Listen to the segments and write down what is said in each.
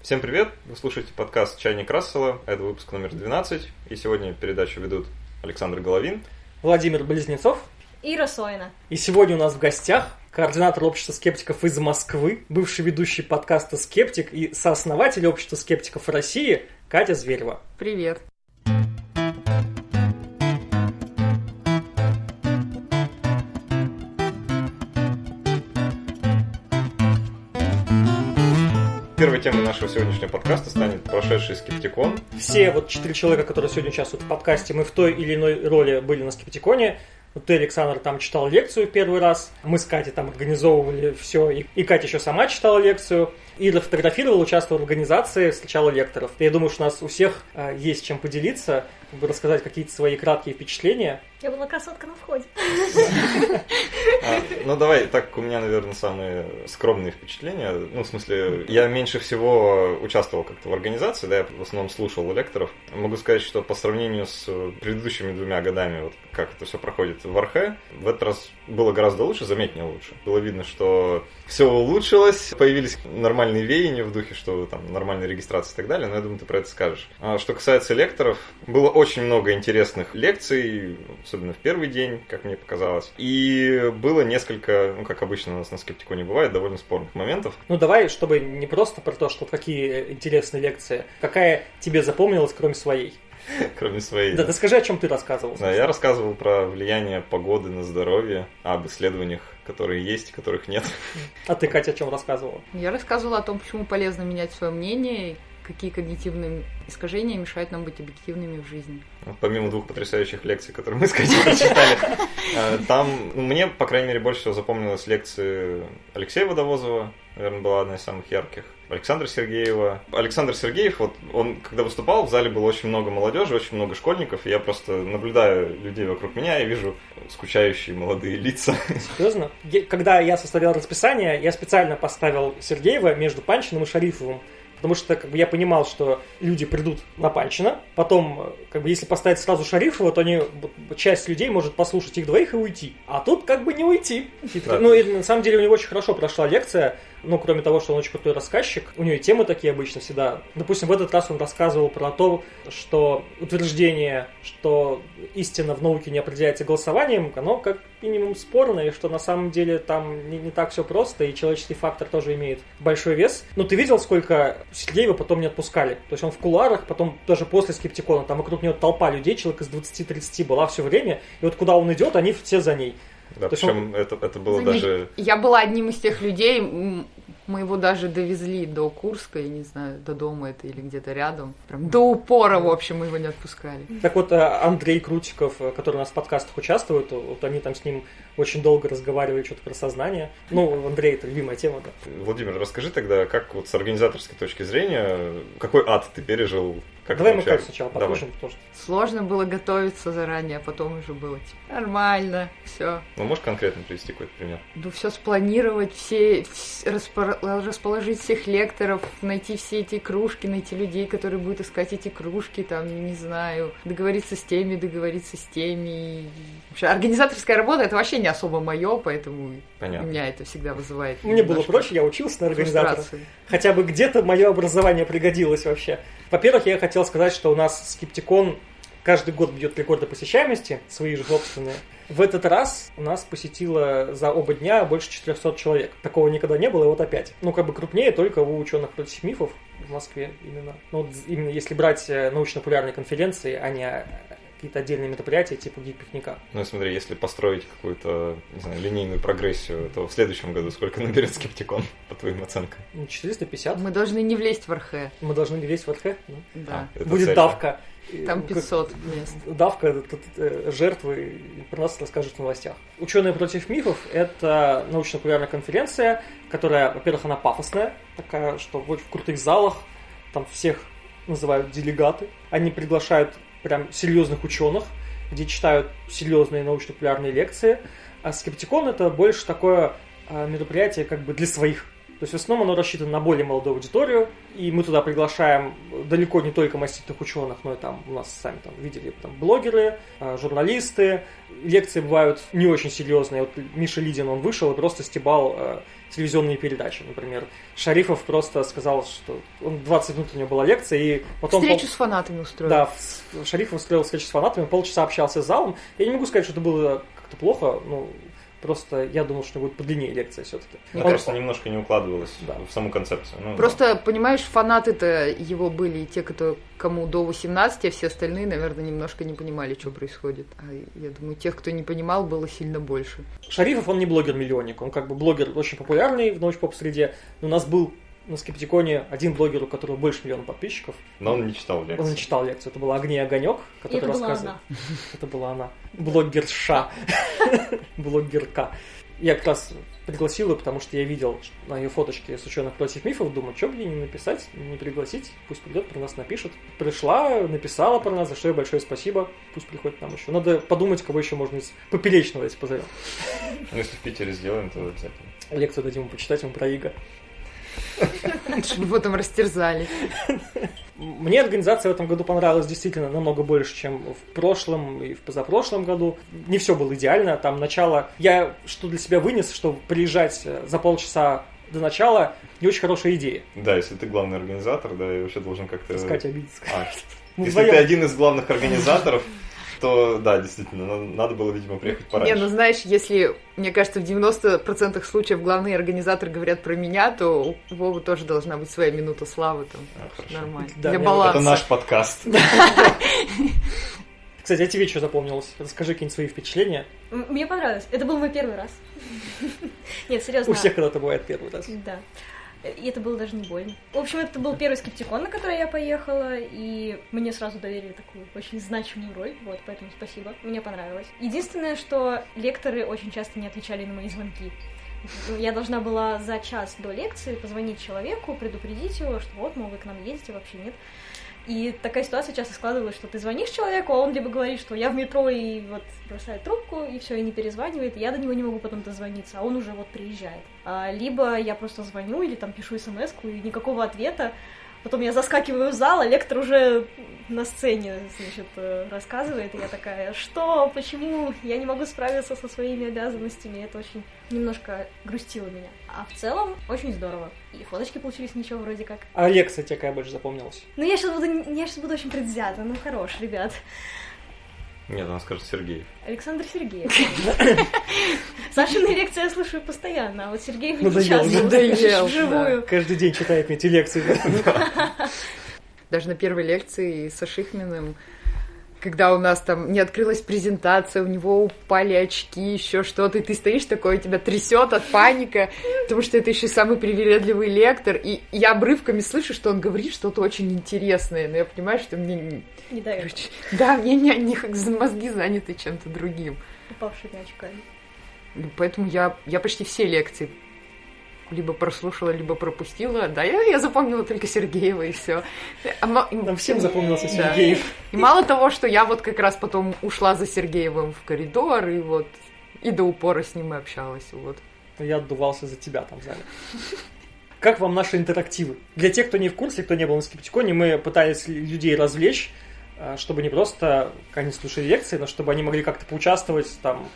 Всем привет! Вы слушаете подкаст «Чайник Рассела». Это выпуск номер 12. И сегодня передачу ведут Александр Головин, Владимир Близнецов. Ира Сойна. И сегодня у нас в гостях координатор общества скептиков из Москвы, бывший ведущий подкаста «Скептик» и сооснователь общества скептиков России Катя Зверева. Привет. Нашего сегодняшнего подкаста станет прошедший скептикон. Все вот четыре человека, которые сегодня участвуют в подкасте, мы в той или иной роли были на скептиконе. Вот ты, Александр, там читал лекцию первый раз. Мы с Катей там организовывали все. И, и Катя еще сама читала лекцию. Ира фотографировала, участвовала в организации, встречала лекторов. Я думаю, что у нас у всех э, есть чем поделиться, как бы рассказать какие-то свои краткие впечатления. Я была красотка на входе. А, ну, давай, так у меня, наверное, самые скромные впечатления. Ну, в смысле, я меньше всего участвовал как-то в организации, да, я в основном слушал лекторов. Могу сказать, что по сравнению с предыдущими двумя годами, вот как это все проходит в Архе, в этот раз было гораздо лучше, заметнее лучше. Было видно, что все улучшилось, появились нормальные веяния в духе, что там нормальная регистрация и так далее, но я думаю, ты про это скажешь. А что касается лекторов, было очень много интересных лекций, особенно в первый день, как мне показалось. И было несколько, ну, как обычно у нас на скептиконе бывает, довольно спорных моментов. Ну, давай, чтобы не просто про то, что какие интересные лекции, какая тебе запомнилась, кроме своей? Кроме своей. Да, ты скажи, о чем ты рассказывал. Да, я рассказывал про влияние погоды на здоровье, об исследованиях, которые есть, которых нет. А ты, Катя, о чем рассказывала? Я рассказывала о том, почему полезно менять свое мнение, какие когнитивные искажения мешают нам быть объективными в жизни. Помимо двух потрясающих лекций, которые мы с Катей прочитали, э, там ну, мне, по крайней мере, больше всего запомнилась лекция Алексея Водовозова, наверное, была одна из самых ярких. Александра Сергеева. Александр Сергеев, вот он, когда выступал, в зале было очень много молодежи, очень много школьников, и я просто наблюдаю людей вокруг меня и вижу скучающие молодые лица. Серьезно? Когда я составлял расписание, я специально поставил Сергеева между Панчиным и Шарифовым. Потому что как бы, я понимал, что люди придут на Панчина, потом, как бы, если поставить сразу Шарифова, то они, часть людей может послушать их двоих и уйти. А тут как бы не уйти. Да. Ну и на самом деле у него очень хорошо прошла лекция. Ну, кроме того, что он очень крутой рассказчик, у него и темы такие обычно всегда. Допустим, в этот раз он рассказывал про то, что утверждение, что истина в науке не определяется голосованием, оно как минимум спорно, и что на самом деле там не, не так все просто, и человеческий фактор тоже имеет большой вес. Но ты видел, сколько Сергеева потом не отпускали? То есть он в куларах, потом даже после скептикона, там вокруг него толпа людей, человек из 20-30 была все время, и вот куда он идет, они все за ней. Да, причем он... это, это было даже... Я была одним из тех людей, мы его даже довезли до Курска, я не знаю, до дома это или где-то рядом. Прям до упора, в общем, мы его не отпускали. Так вот, э, Андрей Крутиков, э, который у нас в подкастах участвует, вот они там с ним очень долго разговаривали что-то про сознание. Ну, Андрей, это любимая тема, да. Владимир, расскажи тогда, как вот с организаторской точки зрения, какой ад ты пережил как Давай мы как сначала послушаем. Потому что... Сложно было готовиться заранее, а потом уже было типа, нормально, все. Ну, можешь конкретно привести какой-то пример? Ну, все спланировать, все, распор... расположить всех лекторов, найти все эти кружки, найти людей, которые будут искать эти кружки, там, не знаю, договориться с теми, договориться с теми. Вообще, организаторская работа это вообще не особо мое, поэтому Понятно. меня это всегда вызывает. Мне было проще, я учился на организатора. Хотя бы где-то мое образование пригодилось вообще. Во-первых, я хотел сказать, что у нас скептикон каждый год бьет рекорды посещаемости, свои же собственные. В этот раз у нас посетило за оба дня больше 400 человек. Такого никогда не было, и вот опять. Ну, как бы крупнее только у ученых против мифов в Москве именно. Ну, вот именно если брать э, научно-популярные конференции, а не какие-то отдельные мероприятия типа гик-пикника. Ну, смотри, если построить какую-то, не знаю, линейную прогрессию, то в следующем году сколько наберет скептикон, по твоим оценкам? 450. Мы должны не влезть в РХ. Мы должны не влезть в РХ? Ну. Да. А, Будет цель, давка. Там 500 мест. Давка, тут, э, жертвы, про нас расскажут в новостях. Ученые против мифов – это научно-популярная конференция, которая, во-первых, она пафосная, такая, что в крутых залах, там всех называют делегаты. Они приглашают прям серьезных ученых, где читают серьезные научно-популярные лекции. А скептикон это больше такое а, мероприятие как бы для своих. То есть в основном оно рассчитано на более молодую аудиторию, и мы туда приглашаем далеко не только маститых ученых, но и там у нас сами там видели там блогеры, э, журналисты. Лекции бывают не очень серьезные. Вот Миша Лидин, он вышел и просто стебал э, телевизионные передачи, например. Шарифов просто сказал, что он 20 минут у него была лекция, и потом... Встречу с фанатами устроил. Да, Шарифов устроил встречу с фанатами, полчаса общался с залом. Я не могу сказать, что это было как-то плохо, ну, просто я думал, что будет подлиннее лекция все-таки. Мне кажется, немножко не укладывалось Да. в саму концепцию. Ну, Просто, понимаешь, фанаты-то его были и те, кто кому до 18, а все остальные, наверное, немножко не понимали, что происходит. А я думаю, тех, кто не понимал, было сильно больше. Шарифов, он не блогер-миллионник, он как бы блогер очень популярный в научпоп-среде, но у нас был на Скептиконе один блогер, у которого больше миллиона подписчиков. Но он не читал лекции. Он читал лекцию. Это была Огни и Огонек, который это была рассказывал. она. Это была она. Блогерша. Блогерка. Я как раз пригласил ее, потому что я видел на ее фоточке с ученых против мифов, думаю, что бы ей не написать, не пригласить, пусть придет, про нас напишет. Пришла, написала про нас, за что ей большое спасибо, пусть приходит нам еще. Надо подумать, кого еще можно из поперечного, если позовем. Ну, если в Питере сделаем, то обязательно. Лекцию дадим ему почитать, ему про Иго. Чтобы его там растерзали. Мне организация в этом году понравилась действительно намного больше, чем в прошлом и в позапрошлом году. Не все было идеально. Там начало... Я что для себя вынес, что приезжать э, за полчаса до начала не очень хорошая идея. Да, если ты главный организатор, да, и вообще должен как-то... Искать обидеться. А, если вдвоем. ты один из главных организаторов, то да, действительно, на- надо было, видимо, приехать Не, пораньше. ну знаешь, если, мне кажется, в 90% случаев главные организаторы говорят про меня, то у Вовы тоже должна быть своя минута славы там. А. Нормально. Да, Для баланса. Это наш подкаст. Кстати, а тебе что запомнилось? Расскажи какие-нибудь свои впечатления. Мне понравилось. Это был мой первый раз. Нет, серьезно. У всех когда-то бывает первый раз. Да. И это было даже не больно. В общем, это был первый скептикон, на который я поехала, и мне сразу доверили такую очень значимую роль, вот, поэтому спасибо, мне понравилось. Единственное, что лекторы очень часто не отвечали на мои звонки. Я должна была за час до лекции позвонить человеку, предупредить его, что вот, мол, вы к нам едете, вообще нет. И такая ситуация часто складывалась, что ты звонишь человеку, а он либо говорит, что я в метро и вот бросает трубку, и все, и не перезванивает, и я до него не могу потом дозвониться, а он уже вот приезжает. А, либо я просто звоню или там пишу смс и никакого ответа, Потом я заскакиваю в зал, а лектор уже на сцене, значит, э, рассказывает, и я такая, что, почему, я не могу справиться со своими обязанностями, это очень немножко грустило меня. А в целом, очень здорово. И фоточки получились ничего вроде как. А лекция тебе какая больше запомнилась? Ну, я сейчас буду, я сейчас буду очень предвзята, ну, хорош, ребят. Нет, она скажет Сергей. Александр Сергеев. Сашины лекции я слушаю постоянно, а вот Сергеев не надоел, Вживую. Каждый день читает мне эти лекции. Даже на первой лекции со Шихминым, когда у нас там не открылась презентация, у него упали очки, еще что-то, и ты стоишь такой, тебя трясет от паника, потому что это еще самый привередливый лектор, и я обрывками слышу, что он говорит что-то очень интересное, но я понимаю, что мне... не- Короче, да, мне не, не- мозги заняты чем-то другим. упавшими очками. Поэтому я, я почти все лекции либо прослушала, либо пропустила. Да, я, я запомнила только Сергеева и все. Нам всем запомнился Да. Сергеев. И мало того, что я вот как раз потом ушла за Сергеевым в коридор, и вот и до упора с ним и общалась. Вот. Я отдувался за тебя там в зале. Как вам наши интерактивы? Для тех, кто не в курсе, кто не был на Скептиконе, мы пытались людей развлечь, э, чтобы не просто они слушали лекции, но чтобы они могли как-то поучаствовать, там,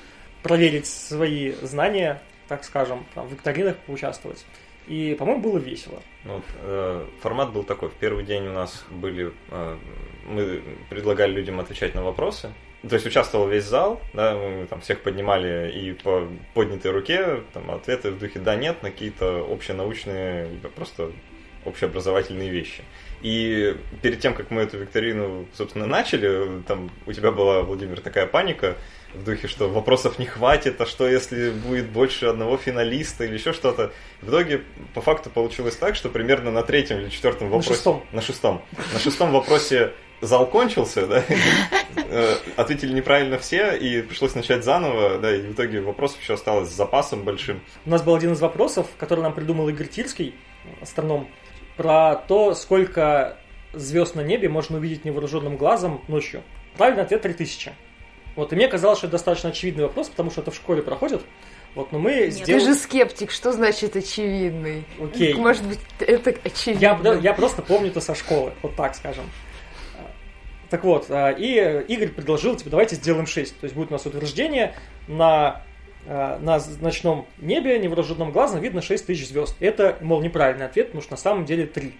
проверить свои знания, так скажем, там, в викторинах поучаствовать. И, по-моему, было весело. Ну, вот, э, формат был такой. В первый день у нас были... э, мы предлагали людям отвечать на вопросы. То есть участвовал весь зал, да, мы там всех поднимали и по поднятой руке, там ответы в духе да-нет на какие-то общенаучные, либо просто общеобразовательные вещи. И перед тем, как мы эту викторину, собственно, начали, там у тебя была, Владимир, такая паника в духе, что вопросов не хватит, а что если будет больше одного финалиста или еще что-то. В итоге, по факту, получилось так, что примерно на третьем или четвертом На вопросе... шестом. На шестом. На шестом вопросе зал кончился, да, Э, ответили неправильно все, и пришлось начать заново, да, и в итоге вопросов еще осталось с запасом большим. У нас был один из вопросов, который нам придумал Игорь Тирский, астроном, про то, сколько звезд на небе можно увидеть невооруженным глазом ночью. Правильный ответ 3000. Вот, и мне казалось, что это достаточно очевидный вопрос, потому что это в школе проходит. Вот, но мы Нет. Ты сделали... же скептик, что значит очевидный? Окей. Может быть, это очевидно. Я, я просто помню это со школы, вот так скажем. Так вот, а, и Игорь предложил, типа, давайте сделаем 6. То есть будет у нас утверждение на, а, на ночном небе невооруженным глазом видно 6 тысяч звезд. Это, мол, неправильный ответ, потому что на самом деле 3.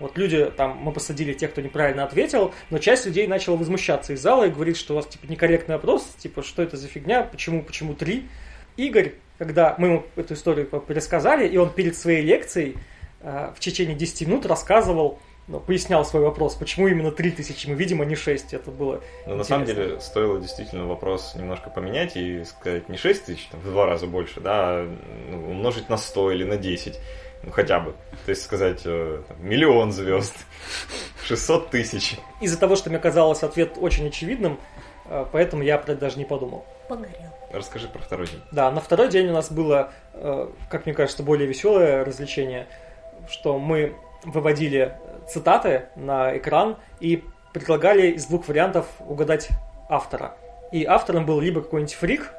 Вот люди, там, мы посадили тех, кто неправильно ответил, но часть людей начала возмущаться из зала и говорит, что у вас, типа, некорректный вопрос, типа, что это за фигня, почему, почему 3? Игорь, когда мы ему эту историю пересказали, и он перед своей лекцией э, в течение 10 минут рассказывал, ну, пояснял свой вопрос, почему именно 3000, мы видим, а не 6. Это было Но на самом деле стоило действительно вопрос немножко поменять и сказать не 6 тысяч, в два раза больше, да, а, ну, умножить на 100 или на 10, ну хотя бы. То есть сказать э, там, миллион звезд, 600 тысяч. Из-за того, что мне казалось ответ очень очевидным, э, поэтому я про это даже не подумал. Погорел. Расскажи про второй день. Да, на второй день у нас было, э, как мне кажется, более веселое развлечение, что мы выводили цитаты на экран и предлагали из двух вариантов угадать автора. И автором был либо какой-нибудь фрик,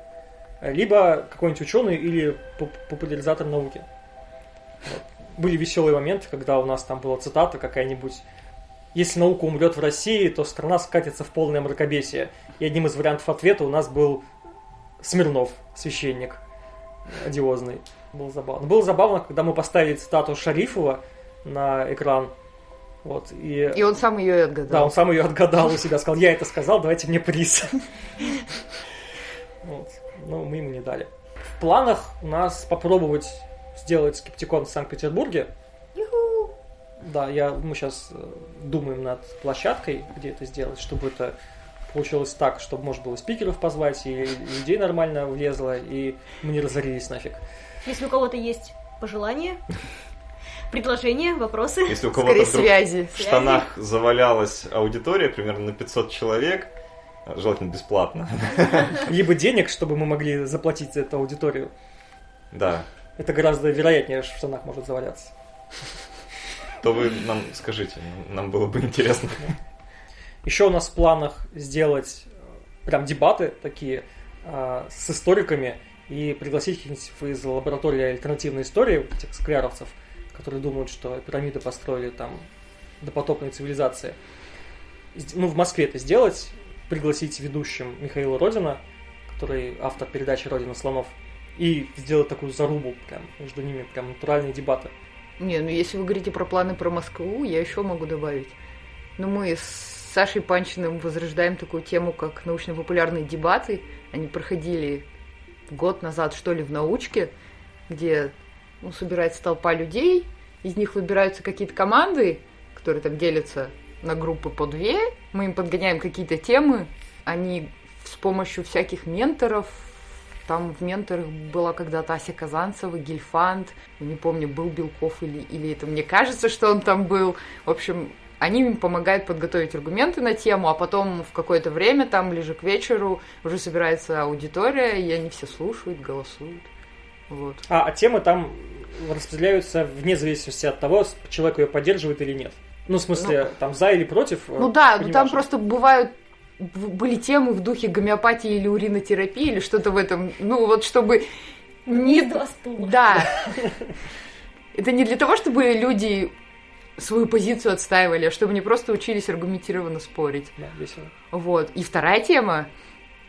либо какой-нибудь ученый или поп- популяризатор науки. Были веселые моменты, когда у нас там была цитата какая-нибудь если наука умрет в России, то страна скатится в полное мракобесие. И одним из вариантов ответа у нас был Смирнов, священник, одиозный. Было забавно. Было забавно, когда мы поставили цитату Шарифова на экран. Вот, и, И он сам ее отгадал. да, он сам ее отгадал у себя, сказал, я это сказал, давайте мне приз. Вот. Но мы ему не дали. В планах у нас попробовать сделать скептикон в Санкт-Петербурге. Да, я, мы сейчас думаем над площадкой, где это сделать, чтобы это получилось так, чтобы можно было спикеров позвать, и людей нормально влезло, и мы не разорились нафиг. Если у кого-то есть пожелания, предложения, вопросы, Если у кого-то связи. в штанах завалялась аудитория примерно на 500 человек, желательно бесплатно, Либо денег, чтобы мы могли заплатить за эту аудиторию. да, Это гораздо вероятнее, что в штанах может заваляться. то вы нам скажите, нам было бы интересно. Еще у нас в планах сделать э, прям дебаты такие э, с историками и пригласить каких-нибудь из лаборатории альтернативной истории, этих скляровцев, которые думают, что пирамиды построили там допотопные цивилизации. Ну, в Москве это сделать, пригласить ведущим Михаила Родина, который автор передачи «Родина слонов», и сделать такую зарубу прям между ними, прям натуральные дебаты. Не, ну если вы говорите про планы про Москву, я еще могу добавить. Ну, мы с Сашей Панчиным возрождаем такую тему, как научно-популярные дебаты. Они проходили год назад, что ли, в научке, где ну, собирается толпа людей, из них выбираются какие-то команды, которые там делятся на группы по две, мы им подгоняем какие-то темы, они с помощью всяких менторов, там в менторах была когда-то Ася Казанцева, Гильфанд, не помню, был Белков или, или это мне кажется, что он там был. В общем, они им помогают подготовить аргументы на тему, а потом в какое-то время, там ближе к вечеру, уже собирается аудитория, и они все слушают, голосуют. Вот. А, а темы там распределяются вне зависимости от того, человек ее поддерживает или нет. Ну, в смысле, там за или против. Ну э, да, ну там просто бывают были темы в духе гомеопатии или уринотерапии или что-то в этом, ну вот чтобы не не два стула. Да. Это не для того, чтобы люди свою позицию отстаивали, а чтобы они просто учились аргументированно спорить. Да, весело. Вот. И вторая тема,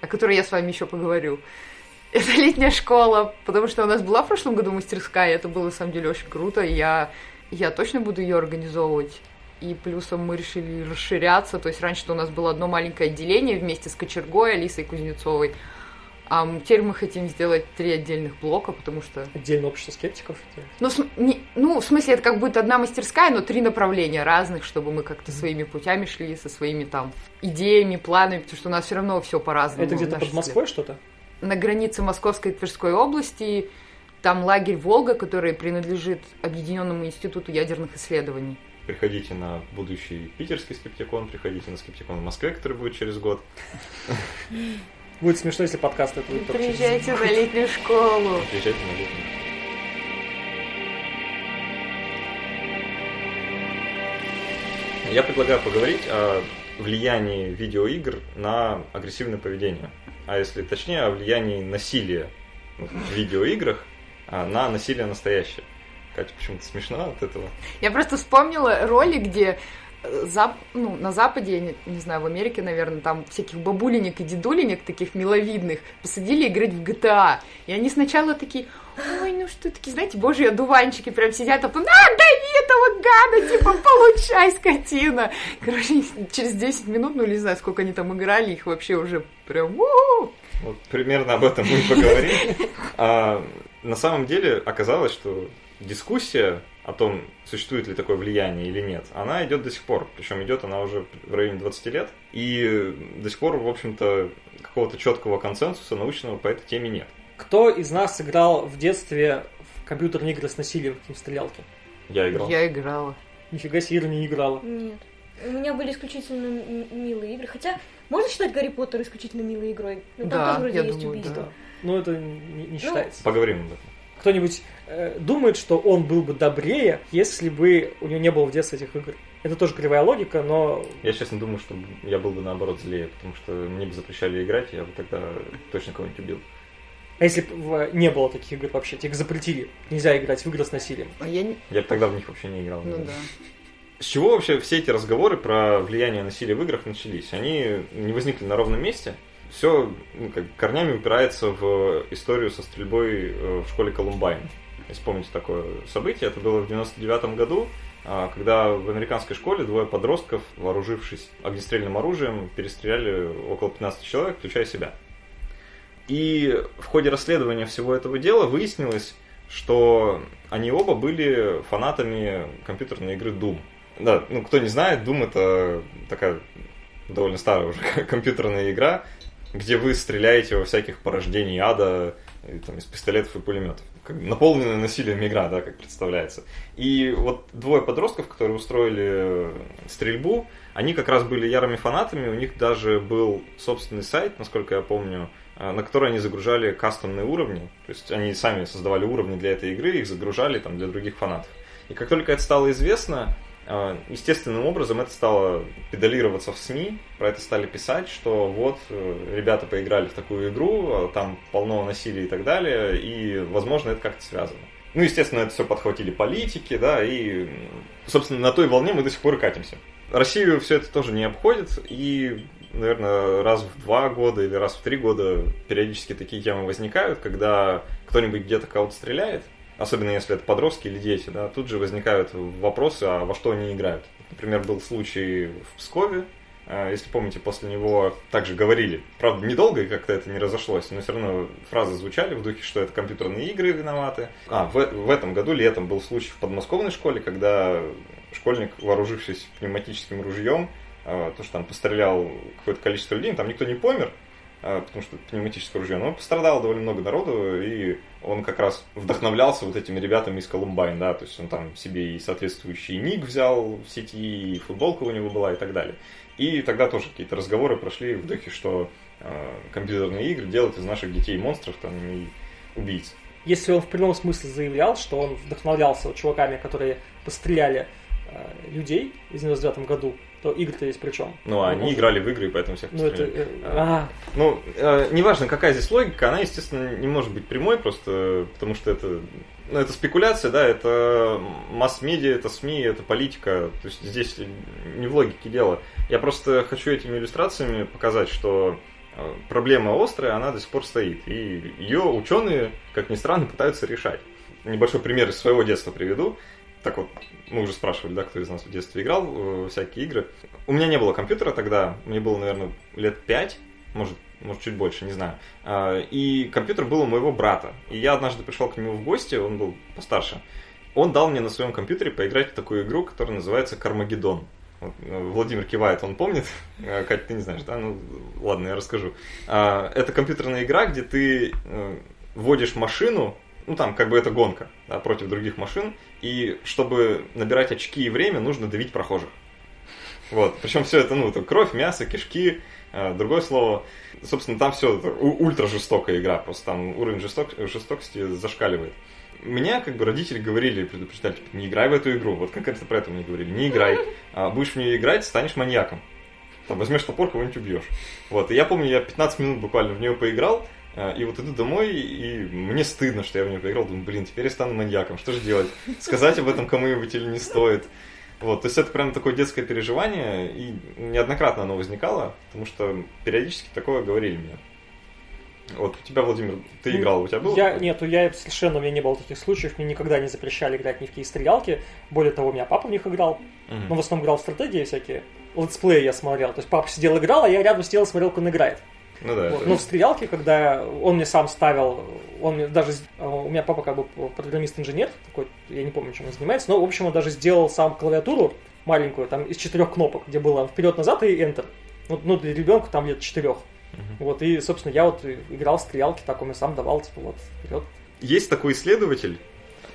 о которой я с вами еще поговорю, это летняя школа, потому что у нас была в прошлом году мастерская, и это было на самом деле очень круто, и я, я точно буду ее организовывать. И плюсом мы решили расширяться, то есть раньше у нас было одно маленькое отделение вместе с Кочергой, Алисой Кузнецовой, а теперь мы хотим сделать три отдельных блока, потому что Отдельно общество скептиков. ну, см- не- ну, в смысле, это как будет одна мастерская, но три направления разных, чтобы мы как-то своими путями шли, со своими там идеями, планами, потому что у нас все равно все по-разному. Это где-то под Москвой что-то? На границе Московской и Тверской области там лагерь Волга, который принадлежит Объединенному институту ядерных исследований. Приходите на будущий питерский скептикон, приходите на скептикон в Москве, который будет через год. Будет смешно, если подкаст это будет Приезжайте на летнюю школу. Приезжайте на летний. Я предлагаю поговорить о влиянии видеоигр на агрессивное поведение. А если точнее, о влиянии насилия в видеоиграх а, на насилие настоящее. Катя почему-то смешна от этого. Я просто вспомнила роли, где Зап... ну, на Западе, я не, не знаю, в Америке, наверное, там всяких бабулинек и дедулинек таких миловидных посадили играть в GTA. И они сначала такие, ой, ну что такие, знаете, божьи одуванчики прям сидят, а потом, а, дави этого гада, типа, получай, скотина. Короче, через 10 минут, ну, не знаю, сколько они там играли, их вообще уже прям, Вот примерно об этом мы поговорим. А, на самом деле оказалось, что дискуссия о том, существует ли такое влияние или нет, она идет до сих пор. Причем идет она уже в районе 20 лет. И до сих пор, в общем-то, какого-то четкого консенсуса научного по этой теме нет. Кто из нас играл в детстве в компьютерные игры с насилием, каким стрелялки? Я играл. Я играла. Нифига себе, Ира не играла. Нет. У меня были исключительно милые игры. Хотя, можно считать Гарри Поттер исключительно милой игрой? Ну, там Да, тоже вроде я есть думаю, убийство. Да. Но это не, не считается. Поговорим об этом. Кто-нибудь э, думает, что он был бы добрее, если бы у него не было в детстве этих игр? Это тоже кривая логика, но Я, честно, думаю, что я был бы наоборот злее, потому что мне бы запрещали играть, я бы тогда точно кого-нибудь убил. а если бы не было таких игр вообще, тебе их запретили, нельзя играть в игры с насилием. А я не... Я бы тогда в них вообще не играл. Ну да. С чего вообще все эти разговоры про влияние насилия в играх начались? Они не возникли на ровном месте. Все ну, как, корнями упирается в историю со стрельбой э, в школе Колумбайн. Если помните такое событие, это было в 99 году, а, когда в американской школе двое подростков, вооружившись огнестрельным оружием, перестреляли около 15 человек, включая себя. И в ходе расследования всего этого дела выяснилось, что они оба были фанатами компьютерной игры Doom. Да, ну кто не знает, Doom это такая довольно старая уже компьютерная игра, где вы стреляете во всяких порождений ада и, там, из пистолетов и пулеметов. Как наполненная насилием игра, да, как представляется. И вот двое подростков, которые устроили стрельбу, они как раз были ярыми фанатами, у них даже был собственный сайт, насколько я помню, э, на который они загружали кастомные уровни. То есть они сами создавали уровни для этой игры, их загружали там для других фанатов. И как только это стало известно, э, естественным образом это стало педалироваться в СМИ, про это стали писать, что вот э, ребята поиграли в такую игру, а там полно насилия и так далее, и, возможно, это как-то связано. Ну, естественно, это все подхватили политики, да, и, собственно, на той волне мы до сих пор и катимся. Россию все это тоже не обходит, и, наверное, раз в два года или раз в три года периодически такие темы возникают, когда кто-нибудь где-то кого-то стреляет, особенно если это подростки или дети, да, тут же возникают вопросы, а во что они играют. Например, был случай в Пскове, э, если помните, после него также говорили, правда, недолго и как-то это не разошлось, но все равно фразы звучали в духе, что это компьютерные игры виноваты. А, в, в этом году летом был случай в подмосковной школе, когда школьник, вооружившись пневматическим ружьем, э, то, что там пострелял какое-то количество людей, там никто не помер, потому что пневматическое ружье, но пострадало довольно много народу, и он как раз вдохновлялся вот этими ребятами из Колумбайн, да, то есть он там себе и соответствующий ник взял в сети, и футболка у него была и так далее. И тогда тоже какие-то разговоры прошли в духе, что э, компьютерные игры делают из наших детей монстров там и убийц. Если он в прямом смысле заявлял, что он вдохновлялся чуваками, которые постреляли э, людей в 99 году, то игры-то есть при чем? Ну, они играли в игры, и поэтому всех Ну, это... а, Ну, э, неважно, какая здесь логика, она, естественно, не может быть прямой, просто потому что это, ну, это спекуляция, да, это масс-медиа, это СМИ, это политика, то есть здесь не в логике дело. Я просто хочу этими иллюстрациями показать, что э, проблема острая, она до сих пор стоит, и ее ученые, как ни странно, пытаются решать. Небольшой пример из своего детства приведу. Так вот, мы уже спрашивали, да, кто из нас в детстве играл в всякие игры. У меня не было компьютера тогда, мне было, наверное, лет пять, может, может чуть больше, не знаю. А, И компьютер был у моего брата. И я однажды пришел к нему в гости, он был постарше. Он дал мне на своем компьютере поиграть в такую игру, которая называется Кармагеддон. Вот, э, Владимир кивает, он помнит. Э, Катя, ты не знаешь, да? Ну, ладно, я расскажу. А, Это компьютерная игра, где ты э, вводишь машину, ну там как бы это гонка да, против других машин, и чтобы набирать очки и время, нужно давить прохожих. Вот. Причем все это, ну, это кровь, мясо, кишки, э, другое слово. Собственно, там все это ультра жестокая игра, просто там уровень жесток, жестокости зашкаливает. Меня, как бы, родители говорили, предупреждали, типа, не играй в эту игру. Вот конкретно про это мне говорили, не играй. А будешь в нее играть, станешь маньяком. там, возьмешь топор, кого-нибудь убьешь. Вот, и я помню, я 15 минут буквально в нее поиграл, и вот иду домой, и мне стыдно, что я в нее поиграл. Думаю, блин, теперь я стану маньяком, что же делать? Сказать об этом кому-нибудь или не стоит? Вот, то есть это прям такое детское переживание, и неоднократно оно возникало, потому что периодически такое говорили мне. Вот у тебя, Владимир, ты Ну, играл, у тебя было? Я, нет, я совершенно, у меня не было таких случаев, мне никогда не запрещали играть ни в какие стрелялки. Более того, у меня папа в них играл, Мгм. но в основном играл в стратегии всякие. Летсплеи я смотрел, то есть папа сидел играл, а я рядом сидел и смотрел, как он играет. Ну да, Вот. Но в стрелялке, когда он мне сам ставил, он мне даже, э, у меня папа как бы программист-инженер, такой, я не помню, чем он занимается, но, в общем, он даже сделал сам клавиатуру маленькую, там, из четырех кнопок, где было вперед-назад и Enter. Вот, ну, для ребенка там лет четырех. Мгм. Вот, и, собственно, я вот играл в стрелялки, так он мне сам давал, типа, вот, вперед. Есть такой исследователь,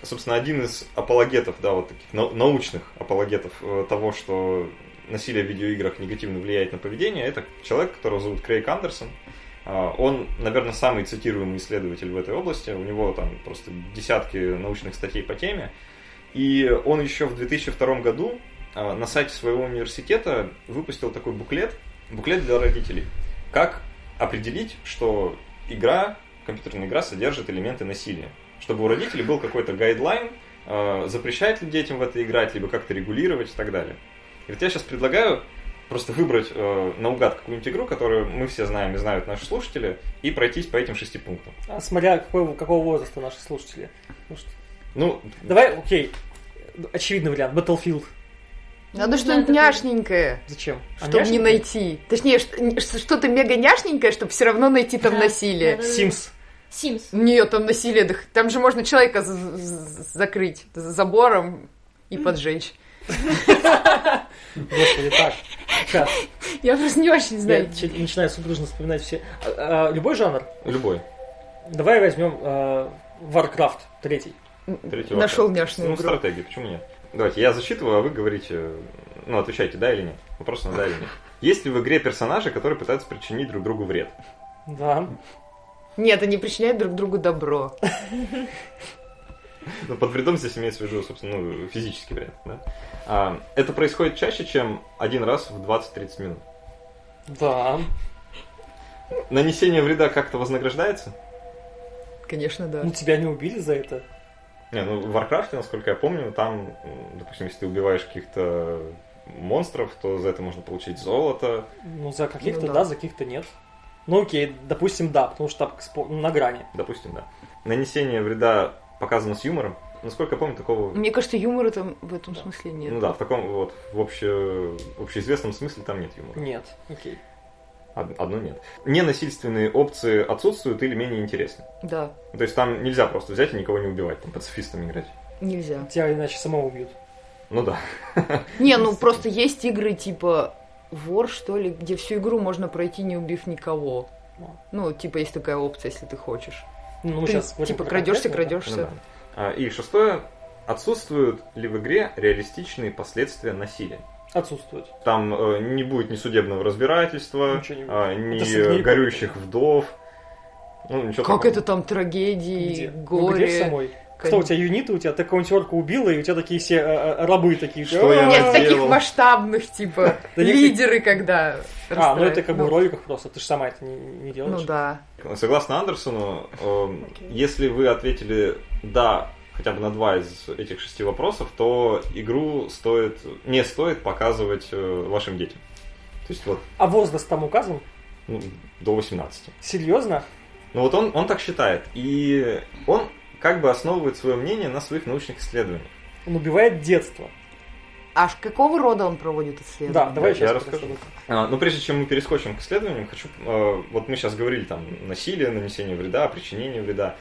собственно, один из апологетов, да, вот таких нау- научных апологетов э, того, что насилие в видеоиграх негативно влияет на поведение, это человек, которого зовут Крейг Андерсон. А, Он, наверное, самый цитируемый исследователь в этой области. У него там просто десятки научных статей по теме. И он еще в 2002 году а, на сайте своего университета выпустил такой буклет, буклет для родителей. Как определить, что игра, компьютерная игра содержит элементы насилия. Чтобы у родителей был какой-то гайдлайн, э, запрещать ли детям в это играть, либо как-то регулировать и так далее. И вот я сейчас предлагаю просто выбрать э, наугад какую-нибудь игру, которую мы все знаем и знают наши слушатели, и пройтись по этим шести пунктам. А смотря какой, какого возраста наши слушатели. Ну, что- Ну, Давай, окей, очевидный вариант, Battlefield. Надо Не что-нибудь няшненькое, Зачем? А чтобы не няшненькое? найти. Точнее, что-то мега няшненькое, чтобы все равно найти там Да, насилие. да, да. Sims. Sims. Нет, там насилие, там же можно человека закрыть за забором и поджечь. Господи, так. Сейчас. Я просто не очень Я знаю. чё- начинаю судорожно вспоминать все. А, а, любой жанр? любой. Давай возьмем э, Warcraft третий. Третий Нашел няшную Ну, игру. стратегия, почему нет? Давайте, я зачитываю, а вы говорите, ну, отвечайте, да или нет. Вопрос на да или нет. Есть ли в игре персонажи, которые пытаются причинить друг другу вред? Да. Нет, они причиняют друг другу добро. Ну, под вредом здесь имеется в виду, собственно, ну, физический вред. Да? А, это происходит чаще, чем один раз в 20-30 минут. Да. Нанесение вреда как-то вознаграждается? Конечно, да. Ну тебя не убили за это? Не, ну в Warcraft, насколько я помню, там, допустим, если ты убиваешь каких-то монстров, то за это можно получить золото. Ну за каких-то Ну да. да. за каких-то нет. Ну окей, допустим, да, потому что там на грани. Допустим, да. Нанесение вреда показано с юмором. Насколько я помню, такого... Мне кажется, юмора там в этом смысле нет. Ну да, в таком вот, в обще... общеизвестном смысле там нет юмора. Нет, окей. Од- Одно нет. Ненасильственные опции отсутствуют или менее интересны. Да, Ну, То есть там нельзя просто взять и никого не убивать, там пацифистами играть. нельзя. Тебя иначе самого убьют. Ну да. Не, ну просто есть игры типа Вор, что ли, где всю игру можно пройти, не убив никого. Ну, типа, есть такая опция, если ты хочешь. Ну, мы ты, сейчас типа, крадешься. Ну крадешься. да. А, И шестое. Отсутствуют ли в игре реалистичные последствия насилия? Отсутствует. Там э, не будет ни судебного разбирательства, будет. а, ни горюющих вдов. Ну, ничего Как такого. это там трагедии, Где? Ну, где в горе? самой? Кто у тебя юниты, у тебя ты какого-нибудь орка убила, и у тебя такие все э, э, рабы такие. Что я «А, Нет, таких масштабных, типа, лидеры, когда... А, ну это как бы в Ну, роликах просто, ты же сама это не, не делаешь. Ну да. Согласно Андерсону, эм, если вы ответили «да» хотя бы на два из этих шести вопросов, то игру стоит, не стоит показывать э, вашим детям. То есть вот А возраст там указан? ну, до 18. Серьезно? Ну вот он, он так считает. И он как бы основывает свое мнение на своих научных исследованиях. Он убивает детство. Аж какого рода он проводит исследования? Да, давай я сейчас расскажу. А, но прежде чем мы перескочим к исследованиям, хочу... э, вот мы сейчас говорили там насилие, нанесение вреда, причинение вреда.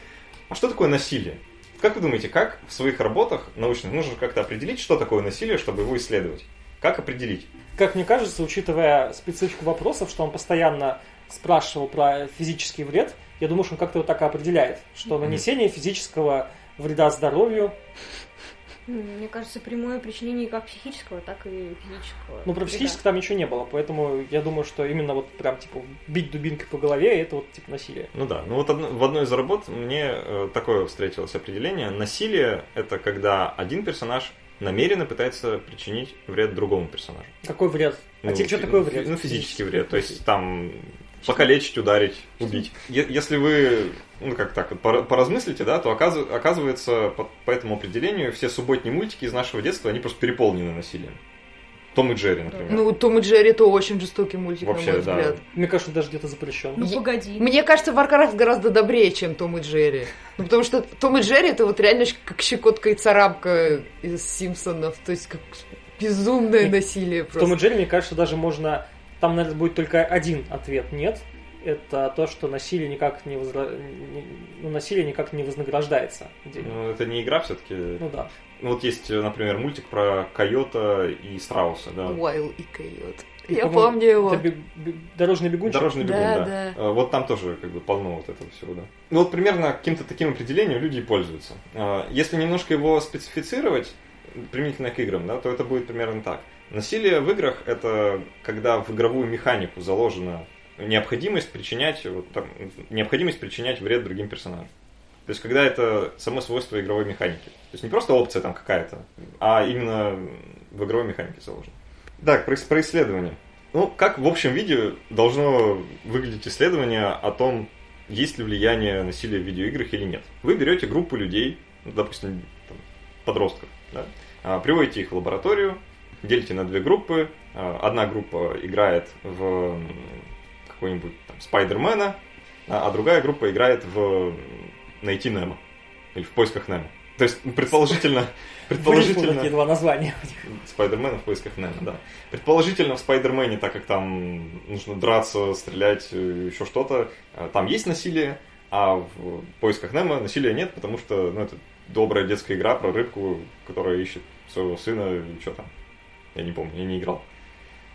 А что такое насилие? Как вы думаете, как в своих работах научных нужно как-то определить, что такое насилие, чтобы его исследовать? Как определить? Как мне кажется, учитывая специфику вопросов, что он постоянно спрашивал про физический вред, я думаю, что он как-то его так и определяет, что нанесение физического вреда здоровью, Мне кажется, прямое причинение как психического, так и физического. ну про психическое там ничего не было, поэтому я думаю, что именно вот прям типа бить дубинкой по голове, это вот типа насилие. Ну да, ну вот в одной из работ мне э, такое встретилось определение. Насилие – это когда один персонаж намеренно пытается причинить вред другому персонажу. Какой вред? А Ну, тебе что такое вред? Ну, физический вред. То есть там покалечить, ударить, убить. Е- Если вы, ну как так, поразмыслите, да, то оказыв- оказывается, по, по этому определению, все субботние мультики из нашего детства, они просто переполнены насилием. Том и Джерри, например. Ну, Том и Джерри это очень жестокий мультик, Вообще, на мой да. взгляд. Мне кажется, даже где-то запрещен. Ну погоди. Мне кажется, Warcraft гораздо добрее, чем Том и Джерри. Ну, потому что Том и Джерри это вот реально как щекотка и царапка из Симпсонов. То есть как безумное насилие В Том и просто. Джерри, мне кажется, даже можно... Там, наверное, будет только один ответ «нет». Это то, что насилие никак не, возра- не- ну, насилие никак не вознаграждается. Ну, это не игра все-таки. Ну да. Ну, вот есть, например, мультик про койота и страуса, да. Уайл и Койот. Я по-моему, помню его. это бег- Дорожный бегунчик. Дорожный бегун, Да, да. да. Э, Вот там тоже как бы полно вот этого всего, да. Ну вот примерно каким-то таким определением люди и пользуются. Э, Если немножко его специфицировать, применительно к играм, да, то это будет примерно так. Насилие в играх это когда в игровую механику заложена необходимость причинять, вот там, необходимость причинять вред другим персонажам. То есть, когда это само свойство игровой механики. То есть, не просто опция там какая-то, а именно в игровой механике заложено. Так, про, про исследование. Ну, как в общем виде должно выглядеть исследование о том, есть ли влияние насилия в видеоиграх или нет. Вы берете группу людей, допустим, там, подростков, да, а, приводите их в лабораторию, делите на две группы. А, Одна группа играет в какой-нибудь там, Спайдермена, а а другая группа играет в Найти Немо. Или в поисках Немо. То есть, предположительно, Вылезло предположительно... такие два названия. Спайдермена в поисках Немо, да. Предположительно, в Спайдермене, так как там нужно драться, стрелять, э, еще что-то, э, там есть насилие, а в поисках Немо насилия нет, потому что ну, это добрая детская игра про рыбку, которая ищет своего сына, что там. Я не помню, я не играл.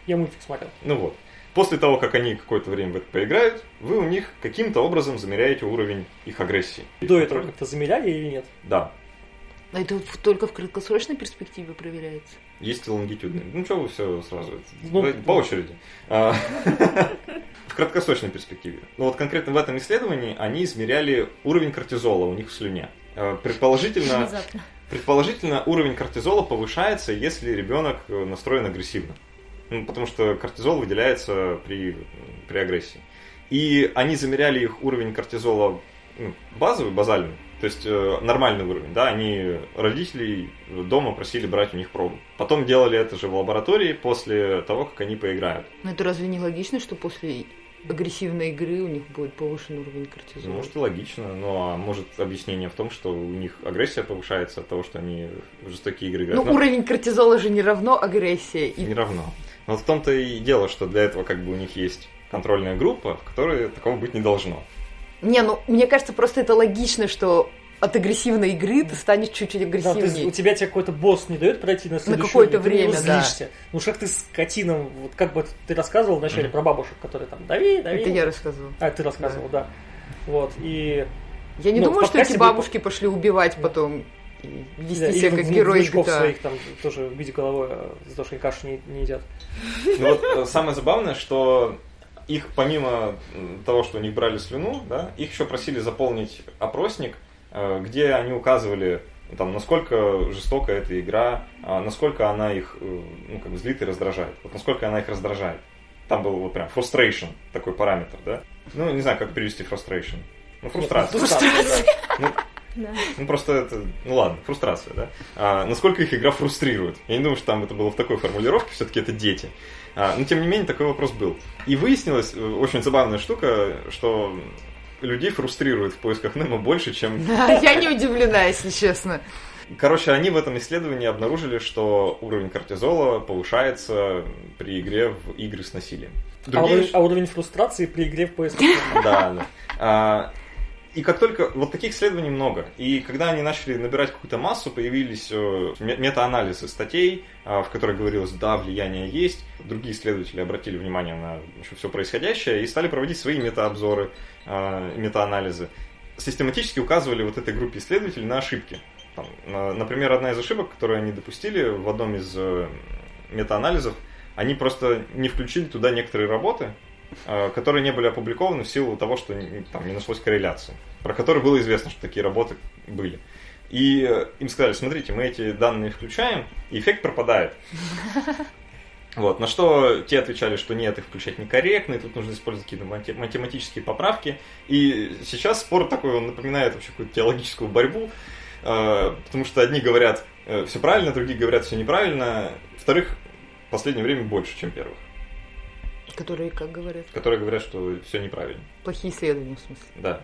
Я мультик смотрел. Ну вот. После того, как они какое-то время в это поиграют, вы у них каким-то образом замеряете уровень их агрессии. До этого как-то замеряли или нет? Да. А это только в краткосрочной перспективе проверяется. Есть и лонгитюдные. Ну, что вы все сразу? Ну, Давайте по очереди. А, В краткосрочной перспективе. Ну, вот конкретно в этом исследовании они измеряли уровень кортизола у них в слюне. А, Предположительно, Внезапно. Предположительно уровень кортизола повышается, если ребенок э, настроен агрессивно. Ну, потому что кортизол выделяется при, при агрессии. И они замеряли их уровень кортизола ну, базовый, базальный, то есть э, нормальный уровень, да, они родителей дома просили брать у них пробу. Потом делали это же в лаборатории после того, как они поиграют. Но это разве не логично, что после агрессивной игры у них будет повышен уровень кортизола? Ну, Может и логично, но а может объяснение в том, что у них агрессия повышается от того, что они в жестокие игры Ну, играют. Но уровень кортизола же не равно агрессии. И не равно. Но в том-то и дело, что для этого как бы у них есть контрольная группа, в которой такого быть не должно. Не, ну, мне кажется, просто это логично, что от агрессивной игры ты станешь чуть-чуть Да, агрессивнее. у тебя тебе какой-то босс не дает пройти на следующий какое-то уровень, ты на него время, да. злишься. Ну уж как ты с котином, вот как бы ты рассказывал вначале про бабушек, которые там дави, дави. Это я рассказывала. А, ты рассказывал, да. Вот, и... Я не Ну, думаю, что эти бабушки пошли убивать потом и вести да, себя как герои GTA. своих там тоже в виде головой а, за то, что они кашу не, не едят. Ну вот э, самое забавное, что их помимо того, что у них брали слюну, да, их еще просили заполнить опросник, э, где они указывали, там, насколько жестока эта игра, а, насколько она их э, ну, как бы злит и раздражает. Вот насколько она их раздражает. Там был вот прям frustration, такой параметр, да? Ну, не знаю, как перевести frustration. Ну, фрустрация. Фрустрация. Ну, Да. ну просто это, ну ладно, фрустрация, да. А, насколько их игра фрустрирует? Я не думаю, что там это было в такой формулировке, все-таки это дети. А, но тем не менее такой вопрос был. И выяснилась э, очень забавная штука, что людей фрустрирует в поисках Немо больше, чем... Да, я не удивлена, если честно. Короче, они в этом исследовании обнаружили, что уровень кортизола повышается при игре в игры с насилием. А Другие уровень, а уровень фрустрации при игре в поисках. да, да. И как только... Вот таких исследований много. И когда они начали набирать какую-то массу, появились э, ме- метаанализы статей, а, в которых говорилось, да, влияние есть. Другие исследователи обратили внимание на все происходящее и стали проводить свои метаобзоры, а, метаанализы. Систематически указывали вот этой группе исследователей на ошибки. Там, на- например, одна из ошибок, которую они допустили в одном из э, метаанализов, они просто не включили туда некоторые работы, которые не были опубликованы в силу того, что не- там не нашлось корреляции, про которые было известно, что такие работы были. И э, им сказали, смотрите, мы эти данные включаем, и эффект пропадает. Вот, на что те отвечали, что нет, их включать некорректно, и тут нужно использовать какие-то математические поправки. И сейчас спор такой, он напоминает вообще какую-то теологическую борьбу, э, потому что одни говорят э, все правильно, другие говорят все неправильно. Вторых в последнее время больше, чем первых. Которые как говорят? Которые говорят, что все неправильно. Плохие исследования, в смысле. Да.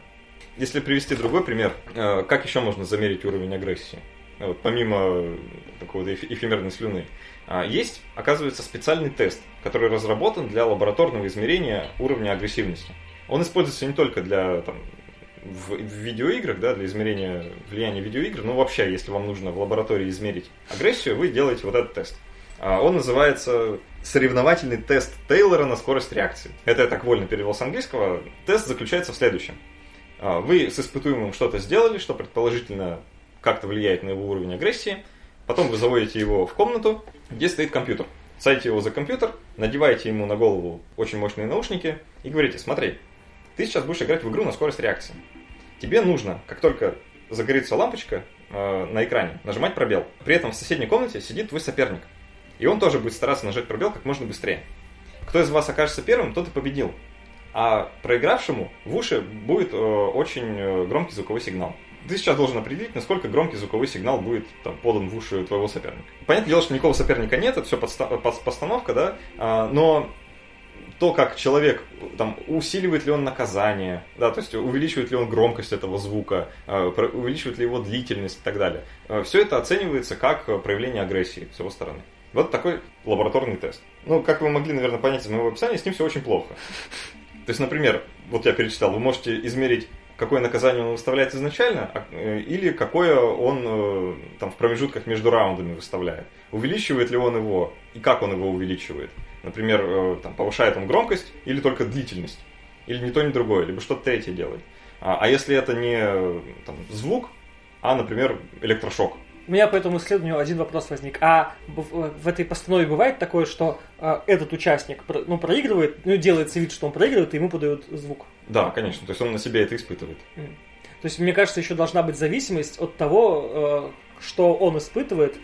Если привести другой пример, э, как еще можно замерить уровень агрессии? Вот, помимо такого эфемерной слюны. А, есть, оказывается, специальный тест, который разработан для лабораторного измерения уровня агрессивности. Он используется не только для там, в, в видеоиграх, да, для измерения влияния видеоигр, но вообще, если вам нужно в лаборатории измерить агрессию, вы делаете вот этот тест. А, он называется соревновательный тест Тейлора на скорость реакции. Это я так вольно перевел с английского. Тест заключается в следующем. А, вы с испытуемым что-то сделали, что предположительно как-то влияет на его уровень агрессии. Потом вы заводите его в комнату, где стоит компьютер. Садите его за компьютер, надеваете ему на голову очень мощные наушники и говорите, смотри, ты сейчас будешь играть в игру на скорость реакции. Тебе нужно, как только загорится лампочка э, на экране, нажимать пробел. При этом в соседней комнате сидит твой соперник. И он тоже будет стараться нажать пробел как можно быстрее. Кто из вас окажется первым, тот и победил. А проигравшему в уши будет э, очень э, громкий звуковой сигнал ты сейчас должен определить, насколько громкий звуковой сигнал будет там, подан в уши твоего соперника. Понятное дело, что никакого соперника нет, это все подста- постановка, да, а, но то, как человек, там, усиливает ли он наказание, да, то есть увеличивает ли он громкость этого звука, а, увеличивает ли его длительность и так далее. Все это оценивается как проявление агрессии с его стороны. Вот такой лабораторный тест. Ну, как вы могли, наверное, понять из моего описания, с ним все очень плохо. То есть, например, вот я перечислял, вы можете измерить какое наказание он выставляет изначально, а, э, или какое он э, там, в промежутках между раундами выставляет. Увеличивает ли он его, и как он его увеличивает. Например, э, там, повышает он громкость или только длительность. Или ни то, ни другое, либо что-то третье делает. А, а если это не там, звук, а, например, электрошок, у меня по этому исследованию один вопрос возник. А в, в этой постанове бывает такое, что э, этот участник ну, проигрывает, ну, делается вид, что он проигрывает, и ему подают звук? Да, конечно. То есть он на себе это испытывает. То есть, мне кажется, еще должна быть зависимость от того, э, что он испытывает,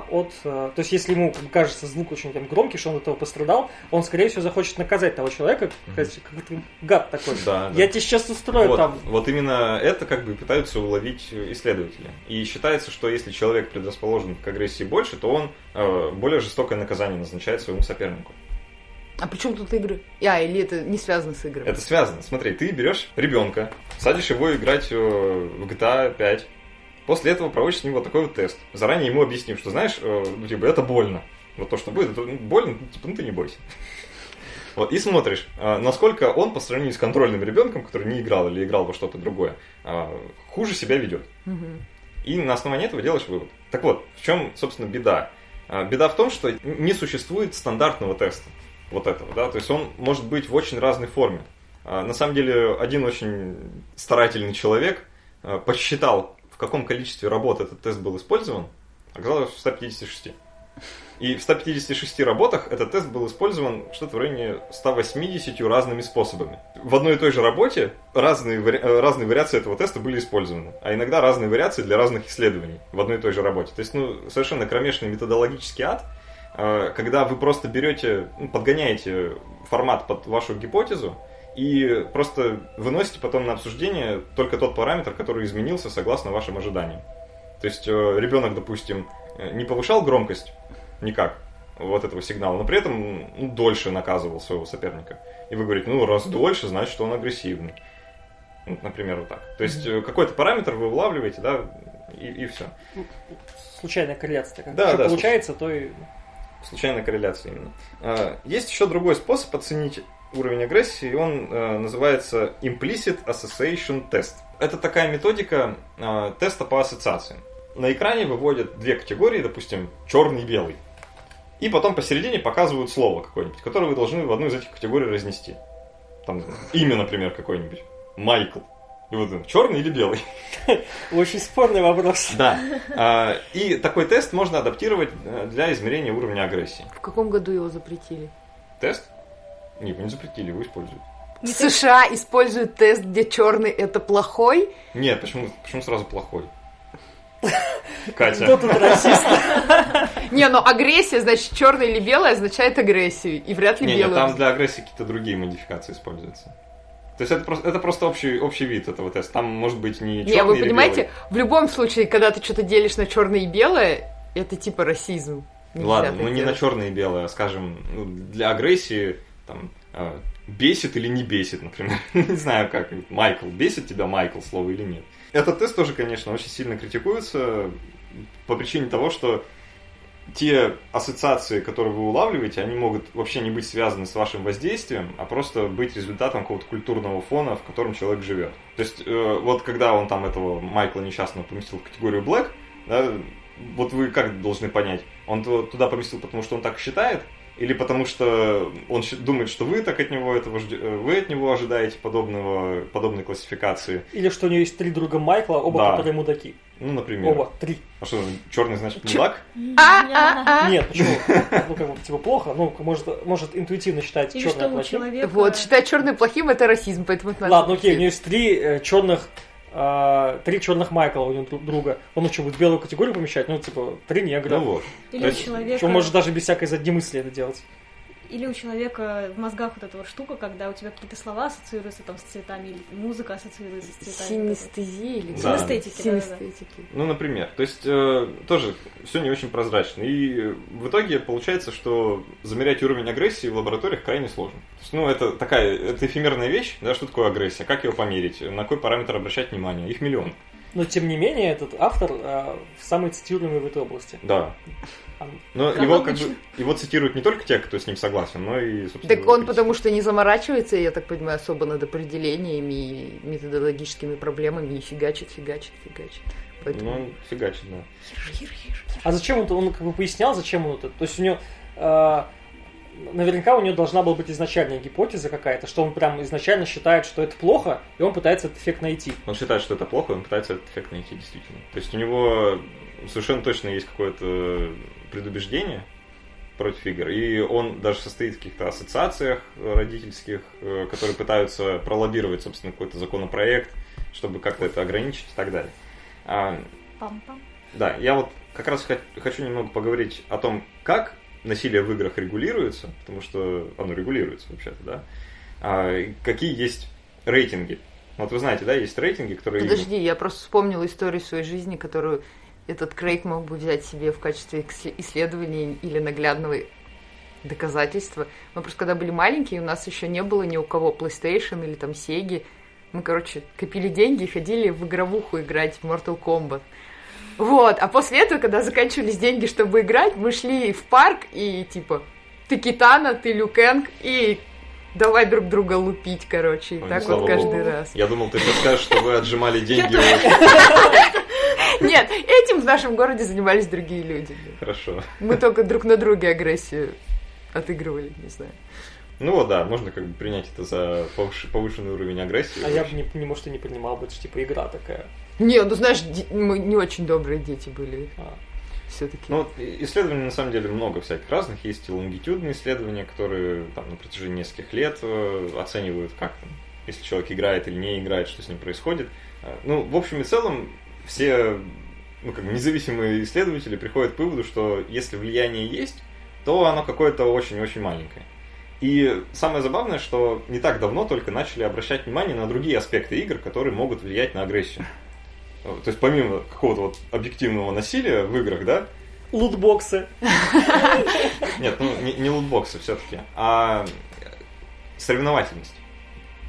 от... Э, то есть, если ему кажется звук очень там, громкий, что он от этого пострадал, он, скорее всего, захочет наказать того человека, как ты гад такой. Да, Я да. тебе сейчас устрою вот, там. Вот именно это как бы пытаются уловить исследователи. И считается, что если человек предрасположен к агрессии больше, то он э, более жестокое наказание назначает своему сопернику. А при чем тут игры? А, или это не связано с играми? Это связано. Смотри, ты берешь ребенка, садишь его играть э, в GTA 5, После этого проводишь с него такой вот тест. Заранее ему объяснив, что знаешь, э, ну, типа, это больно. Вот то, что будет, это больно, ну, типа, ну ты не бойся. Вот, и смотришь, э, насколько он по сравнению с контрольным ребенком, который не играл или играл во что-то другое, э, хуже себя ведет. Угу. И на основании этого делаешь вывод. Так вот, в чем, собственно, беда? Беда в том, что не существует стандартного теста вот этого, да, то есть он может быть в очень разной форме. На самом деле, один очень старательный человек посчитал в каком количестве работ этот тест был использован, оказалось в 156. И в 156 работах этот тест был использован что-то в районе 180 разными способами. В одной и той же работе разные, вари... Э, разные вариации этого теста были использованы, а иногда разные вариации для разных исследований в одной и той же работе. То есть, ну, совершенно кромешный методологический ад, э, когда вы просто берете, ну, подгоняете формат под вашу гипотезу, и просто выносите потом на обсуждение только тот параметр, который изменился согласно вашим ожиданиям. То есть э, ребенок, допустим, э, не повышал громкость никак вот этого сигнала, но при этом ну, дольше наказывал своего соперника. И вы говорите, ну раз дольше, значит, что он агрессивный. Ну, например, вот так. То есть mm-hmm. какой-то параметр вы улавливаете, да, и, и все. Случайная корреляция. Как да, да, получается, случ... то и... Случайная корреляция именно. А, есть еще другой способ оценить уровень агрессии, и он э, называется Implicit Association Test. Это такая методика э, теста по ассоциациям. На экране выводят две категории, допустим, черный и белый. И потом посередине показывают слово какое-нибудь, которое вы должны в одну из этих категорий разнести. Там имя, например, какое-нибудь. Майкл. И вот черный или белый? Очень спорный вопрос. Да. А, и такой тест можно адаптировать э, для измерения уровня агрессии. В каком году его запретили? Тест? Не, вы не запретили, его используют. В США используют тест, где черный это плохой? Нет, почему, почему сразу плохой? Катя. Кто тут расист? Не, но агрессия, значит, черное или белое означает агрессию. И вряд ли белое. там для агрессии какие-то другие модификации используются. То есть это просто, это просто общий, общий вид этого теста. Там может быть не черный Не, вы или понимаете, белый. в любом случае, когда ты что-то делишь на черное и белое, это типа расизм. Нельзя Ладно, ну не на делать. черное и белое, а скажем, ну, для агрессии там э, бесит или не бесит, например. не знаю как. Майкл, бесит тебя Майкл слово или нет. Этот тест тоже, конечно, очень сильно критикуется по причине того, что те ассоциации, которые вы улавливаете, они могут вообще не быть связаны с вашим воздействием, а просто быть результатом какого-то культурного фона, в котором человек живет. То есть, э, вот когда он там этого Майкла несчастного поместил в категорию Black, да, вот вы как должны понять, он туда поместил, потому что он так считает, или потому что он думает, что вы так от него этого э, вы от него ожидаете подобного, подобной классификации. Или что у него есть три друга Майкла, оба Да. которые мудаки. Ну, например. Оба, три. А что, черный значит мудак? Нет, почему? Ну, как бы, типа, плохо. Ну, может, может интуитивно считать у плохим. человека... Вот, считать черным плохим это расизм, поэтому Ладно, окей, у него есть три черных три черных Майкла у него друг- друга. Он что, будет белую категорию помещать? Ну, типа, три негра. Ну вот. Или человека... Что может даже без всякой задней мысли это делать. Или у человека в мозгах вот эта вот штука, когда у тебя какие-то слова ассоциируются там с цветами, или музыка ассоциируется с цветами. Синестезия или Да. Синестетики. Синестетики. Ну, например. То есть, э, тоже все не очень прозрачно. И э, в итоге получается, что замерять уровень агрессии в лабораториях крайне сложно. То есть, ну, это такая, это эфемерная вещь, да, что такое агрессия, как ее померить, на какой параметр обращать внимание. Их миллион. Но, тем не менее, этот автор э, самый цитируемый в этой области. Да. А, Но Как его, как обычно. бы, его цитируют не только те, кто с ним согласен, но и, собственно... Так он критики. потому что не заморачивается, я так понимаю, особо над определениями и методологическими проблемами и фигачит, фигачит, фигачит. Поэтому... Ну, фигачит, да. А зачем он, он как бы пояснял, зачем он это? То есть у него э, наверняка у него должна была быть изначальная гипотеза какая-то, что он прям изначально считает, что это плохо, и он пытается этот эффект найти. Он считает, что это плохо, и он пытается этот эффект найти действительно. То есть у него совершенно точно есть какое-то предубеждение против игр, и он даже состоит в каких-то ассоциациях родительских, э, которые пытаются пролоббировать, собственно, какой-то законопроект, чтобы как-то это ограничить и так далее. А, Пам-пам. да, я вот как раз хочу немного поговорить о том, как насилие в играх регулируется, потому что оно регулируется вообще-то, да. А, какие есть рейтинги. Вот вы знаете, да, есть рейтинги, которые... Подожди, я просто вспомнила историю своей жизни, которую этот Крейг мог бы взять себе в качестве исследования или наглядного доказательства. Мы просто когда были маленькие, у нас еще не было ни у кого PlayStation или там Sega. Мы, короче, копили деньги и ходили в игровуху играть в Mortal Kombat. Вот, а после этого, когда заканчивались деньги, чтобы играть, мы шли в парк и типа ты Китана, ты Люкенг и давай друг друга лупить, короче, и Ой, так вот каждый богу. раз. Я думал, ты сейчас скажешь, что вы отжимали деньги. Нет, этим в нашем городе занимались другие люди. Хорошо. Мы только друг на друге агрессию отыгрывали, не знаю. Ну вот, да, можно как бы принять это за повыш- повышенный уровень агрессии. А я бы не, не может и не принимал бы, это же типа игра такая. Не, ну знаешь, мы не очень добрые дети были А. все-таки. Ну, вот исследований на самом деле много всяких разных. Есть и лонгитюдные исследования, которые там, на протяжении нескольких лет э, оценивают, как там, если человек играет или не играет, что с ним происходит. Э, Ну, в общем и целом, все ну, как бы независимые исследователи приходят к выводу, что если влияние есть, то оно какое-то очень-очень маленькое. И самое забавное, что не так давно только начали обращать внимание на другие аспекты игр, которые могут влиять на агрессию. То есть помимо какого-то вот объективного насилия в играх, да, Лутбоксы. нет, ну не, не лутбоксы все-таки, а соревновательность.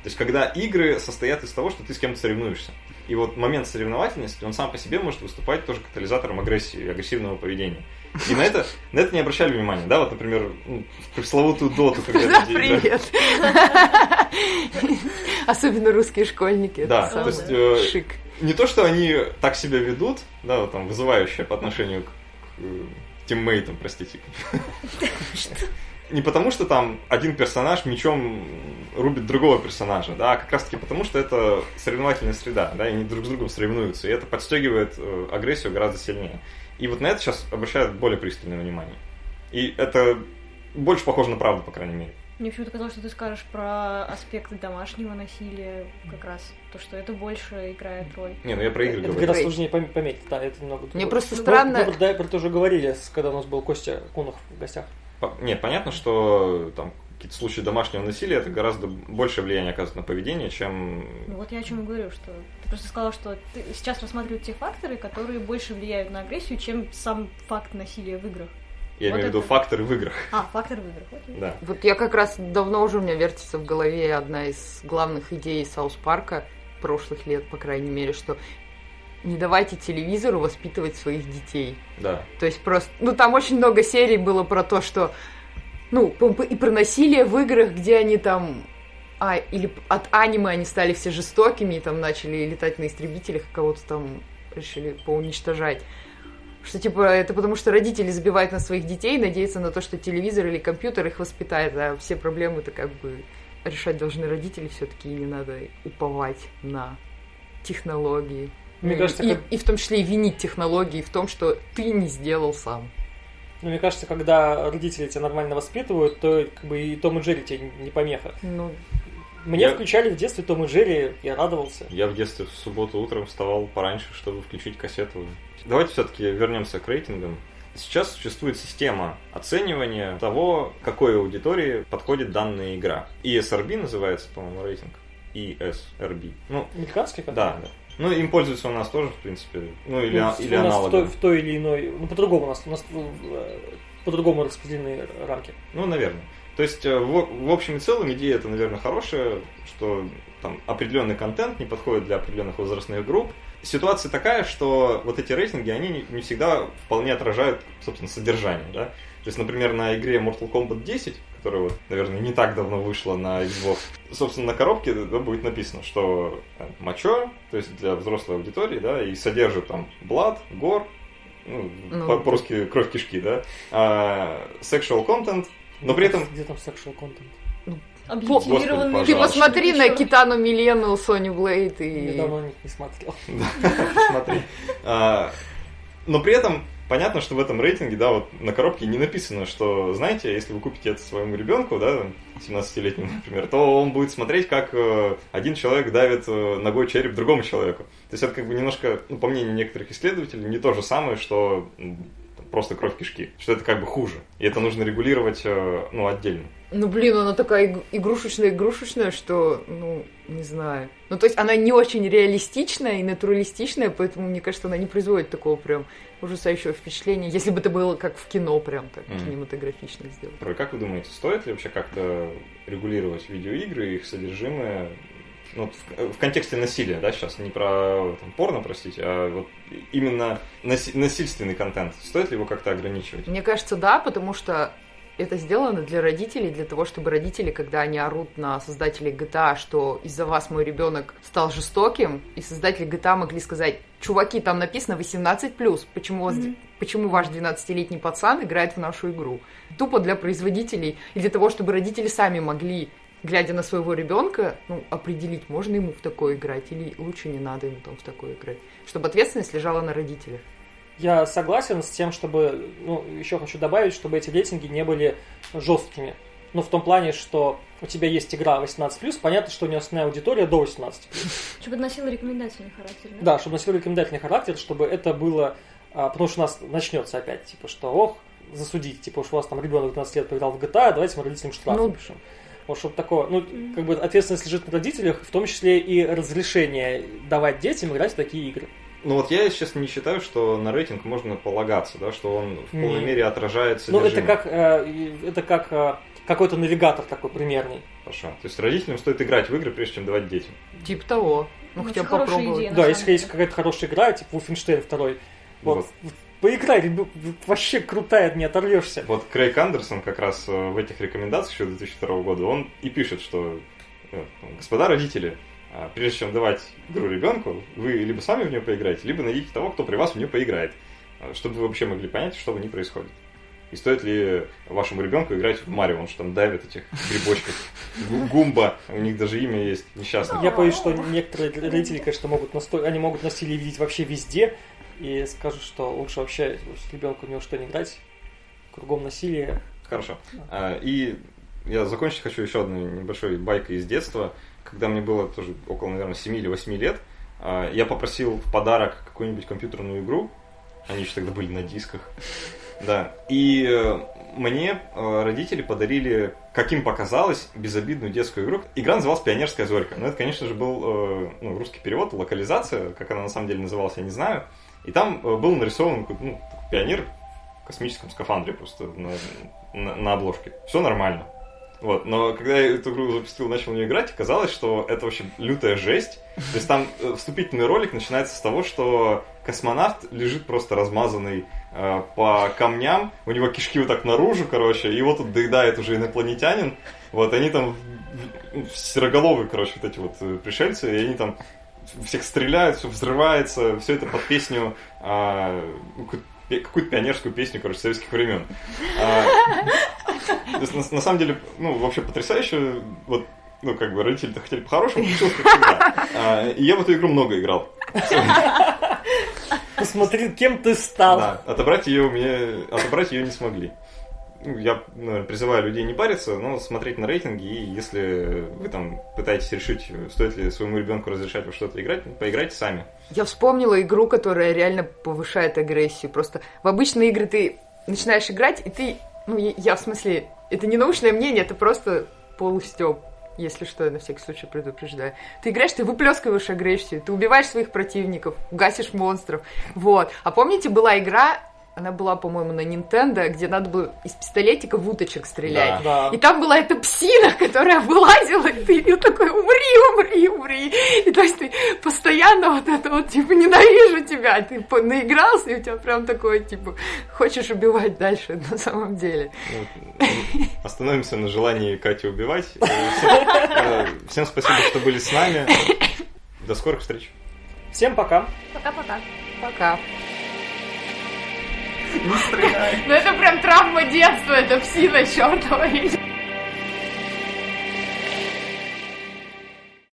То есть, когда игры состоят из того, что ты с кем-то соревнуешься. И вот момент соревновательности, он сам по себе может выступать тоже катализатором агрессии агрессивного поведения. И на это, на это не обращали внимания, да, вот, например, ну, в пресловутую доту, когда Да, привет. Особенно русские школьники. это Да, то есть, э, шик. не то, что они так себя ведут, да, вот там, вызывающие по отношению к, э, тиммейтам, простите. Не потому, что там один персонаж мечом рубит другого персонажа, да, а как раз таки потому, что это соревновательная среда, да, и они друг с другом соревнуются, и это подстегивает э, агрессию гораздо сильнее. И вот на это сейчас обращают более пристальное внимание. И это больше похоже на правду, по крайней мере. Мне почему-то казалось, что ты скажешь про аспекты домашнего насилия, как раз то, что это больше играет роль. Не, ну я про игры Это говорю. Great. сложнее пом- пометить, да, это немного Мне другое. просто Ну, странно... Мы, да, про это уже говорили, когда у нас был Костя Кунов в гостях. Нет, понятно, что там какие-то случаи домашнего насилия это гораздо большее влияние оказывает на поведение, чем Ну вот я о чем и говорю, что ты просто сказала, что ты сейчас рассматривают те факторы, которые больше влияют на агрессию, чем сам факт насилия в играх. я Вот имею в виду это. факторы в играх. А, фактор в играх, окей. Да. Вот я как раз давно уже у меня вертится в голове одна из главных идей Саус Парка прошлых лет, по крайней мере, что не давайте телевизору воспитывать своих детей. Да. То есть просто... Ну, там очень много серий было про то, что... Ну, и про насилие в играх, где они там... А, или от аниме они стали все жестокими и там начали летать на истребителях, кого-то там решили поуничтожать. Что, типа, это потому что родители забивают на своих детей, надеются на то, что телевизор или компьютер их воспитает, а все проблемы-то как бы решать должны родители все-таки, и не надо уповать на технологии. Мне Ну, кажется, и, как- и в том числе и винить технологии в том, что ты не сделал сам. Но мне кажется, когда родители тебя нормально воспитывают, то как бы и Том и Джерри тебе не помеха. Ну, Мне Я- включали в детстве Том и Джерри, я радовался. Я в детстве в субботу утром вставал пораньше, чтобы включить кассету. Давайте все-таки вернемся к рейтингам. Сейчас существует система оценивания того, какой аудитории подходит данная игра. ESRB называется, по-моему, рейтинг. ESRB. Ну, Американский как да, да. Ну, им пользуются у нас тоже, в принципе. Ну, или, Ну, а- или нас в той, в той или иной... Ну, по-другому у нас, у нас э, по-другому распределены рамки. Ну, наверное. То есть, э, в, в общем и целом, идея это, наверное, хорошая, что там определенный контент не подходит для определенных возрастных групп. Ситуация такая, что вот эти рейтинги, они не, не всегда вполне отражают, собственно, содержание, да. То есть, например, на игре Mortal Kombat 10, которая, вот, наверное, не так давно вышла на Xbox, собственно, на коробке да, будет написано, что э, мочо, то есть для взрослой аудитории, да, и содержит там блад, гор, ну, Ну. по- по-русски кровь кишки, да, а, sexual content, но при этом Где там sexual content? Объективированные Господи, ты посмотри на Ещё. Китану Милену, Соню Блейд Я и... давно них не смотрел. Смотри. А, Но при этом понятно, что в этом рейтинге, да, вот на коробке не написано, что, знаете, если вы купите это своему ребенку, да, 17-летнему, например, то он будет смотреть, как э, один человек давит э, ногой череп другому человеку. То есть это как бы немножко, ну, по мнению некоторых исследователей, не то же самое, что просто кровь кишки. Что это как бы хуже. И это нужно регулировать, э, ну, отдельно. Ну, блин, она такая иг- игрушечная-игрушечная, что, ну, не знаю. Ну, то есть она не очень реалистичная и натуралистичная, поэтому, мне кажется, она не производит такого прям ужасающего впечатления, если бы это было как в кино прям так Мгм. кинематографично сделано. Трой, как вы думаете, стоит ли вообще как-то регулировать видеоигры, их содержимое, ну, в, в контексте насилия, да, сейчас, не про там, порно, простите, а вот именно наси- насильственный контент, стоит ли его как-то ограничивать? Мне кажется, да, потому что это сделано для родителей, для того, чтобы родители, когда они орут на создателей GTA, что из-за вас мой ребенок стал жестоким, и создатели GTA могли сказать, чуваки, там написано 18+, почему, Мгм. почему ваш 12-летний пацан играет в нашу игру? Тупо для производителей, и для того, чтобы родители сами могли глядя на своего ребенка, ну, определить, можно ему в такое играть или лучше не надо ему там в такое играть. Чтобы ответственность лежала на родителях. Я согласен с тем, чтобы, ну, еще хочу добавить, чтобы эти рейтинги не были жесткими. Ну, в том плане, что у тебя есть игра 18+, понятно, что у нее основная аудитория до 18+. Чтобы это носило рекомендательный характер, да? Да, чтобы носило рекомендательный характер, чтобы это было... а, потому что у нас начнется опять, типа, что, ох, засудить, типа, уж у вас там ребенок 12 лет поиграл в GTA, давайте мы родителям штраф Ну, напишем. Вот чтобы такое, ну, как бы ответственность лежит на родителях, в том числе и разрешение давать детям играть в такие игры. Ну вот я, если честно, не считаю, что на рейтинг можно полагаться, да, что он в полной Не. мере отражает Ну, это как, э, это как э, какой-то навигатор такой примерный. Хорошо. То есть родителям стоит играть в игры, прежде чем давать детям. Типа того. Ну, Очень хотя бы хорошая попробовать. идея. да, если есть какая-то хорошая игра, типа Wolfenstein 2, вот, Вот. поиграй, вообще крутая, не оторвешься. Вот Крейг Андерсон как раз э, в этих рекомендациях еще 2002 года, он и пишет, что э, господа родители, прежде чем давать игру ребенку, вы либо сами в нее поиграете, либо найдите того, кто при вас в нее поиграет, а, чтобы вы вообще могли понять, что в ней происходит. И стоит ли вашему ребенку играть в Марио, он же там давит этих грибочков. Гу- Гумба, у них даже имя есть, несчастный. Я боюсь, что некоторые родители, конечно, могут насто... они могут насилие видеть вообще везде и скажут, что лучше вообще с ребенком ни во что не играть, кругом насилие. Хорошо. А, И я закончить хочу еще одной небольшой байкой из детства. Когда мне было тоже около, наверное, 7 или 8 лет, а, я попросил в подарок какую-нибудь компьютерную игру. Они еще тогда были на дисках. Да. И э, мне э, родители подарили, как им показалось, безобидную детскую игру. Игра называлась «Пионерская зорька». Но это, конечно же, был э, ну, русский перевод, локализация. Как она на самом деле называлась, я не знаю. И там был нарисован ну, пионер в космическом скафандре просто на, на, на обложке. Все нормально. Вот, но когда я эту игру запустил, начал в нее играть, оказалось, что это вообще лютая жесть. То есть там э, вступительный ролик начинается с того, что космонавт лежит просто размазанный э, по камням, у него кишки вот так наружу, короче, и его тут доедает уже инопланетянин. Вот, они там сероголовые, короче, вот эти вот э, пришельцы, и они там всех стреляют, все взрывается, все это под песню э, какую-то пионерскую песню, короче, советских времен. То есть, на, на самом деле, ну, вообще потрясающе, вот, ну, как бы родители-то хотели по-хорошему, получилось как всегда. А, и я в эту игру много играл. Посмотри, кем ты стал. Да, отобрать ее мне, отобрать ее не смогли. Ну, я наверное, призываю людей не париться, но смотреть на рейтинги, и если вы там пытаетесь решить, стоит ли своему ребенку разрешать во что-то играть, поиграйте сами. Я вспомнила игру, которая реально повышает агрессию. Просто в обычные игры ты начинаешь играть, и ты, ну, я в смысле, это не научное мнение, это просто полустеп. Если что, я на всякий случай предупреждаю. Ты играешь, ты выплескиваешь агрессию, ты убиваешь своих противников, гасишь монстров. Вот. А помните, была игра она была, по-моему, на Nintendo, где надо было из пистолетика в уточек стрелять. Да. И там была эта псина, которая вылазила, и ты ее такой, умри, умри, умри. И то есть ты постоянно вот это вот, типа, ненавижу тебя. Ты наигрался, и у тебя прям такое, типа, хочешь убивать дальше на самом деле. Вот. Остановимся на желании Кати убивать. Э, всем спасибо, что были с нами. До скорых встреч. Всем пока. Пока-пока. Пока. Не стреляй. Ну это прям травма детства, это псина чертова.